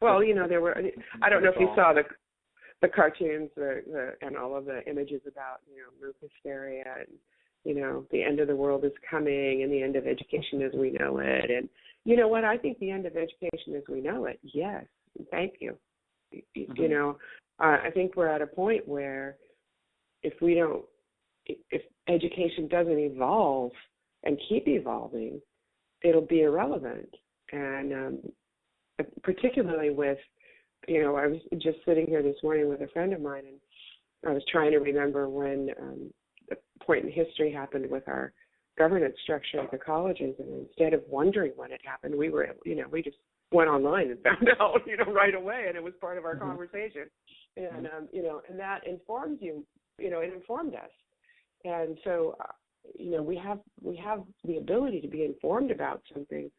Well, you know, there were. I don't know if you saw the the cartoons, the, the and all of the images about you know MOOC hysteria and you know the end of the world is coming and the end of education as we know it. And you know what? I think the end of education as we know it. Yes, thank you. Mm-hmm. You know, uh, I think we're at a point where if we don't, if education doesn't evolve and keep evolving, it'll be irrelevant. And um, particularly with, you know, I was just sitting here this morning with a friend of mine, and I was trying to remember when um, the point in history happened with our governance structure at the colleges, and instead of wondering when it happened, we were, you know, we just went online and found out, you know, right away, and it was part of our mm-hmm. conversation, and mm-hmm. um, you know, and that informs you, you know, it informed us, and so, uh, you know, we have we have the ability to be informed about something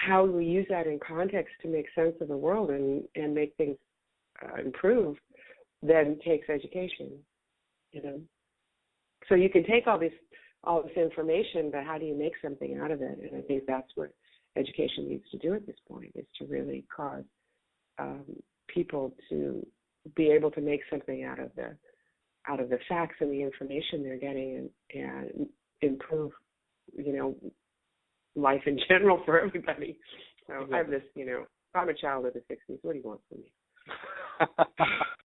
how we use that in context to make sense of the world and and make things uh, improve then takes education you know? So you can take all this all this information but how do you make something out of it? And i think that's what education needs to do at this point is to really cause um, people to be able to make something out of the out of the facts and the information they're getting and, and improve you know life in general for everybody. So exactly. I have this, you know, I'm a child of the '60s. What do you want from me?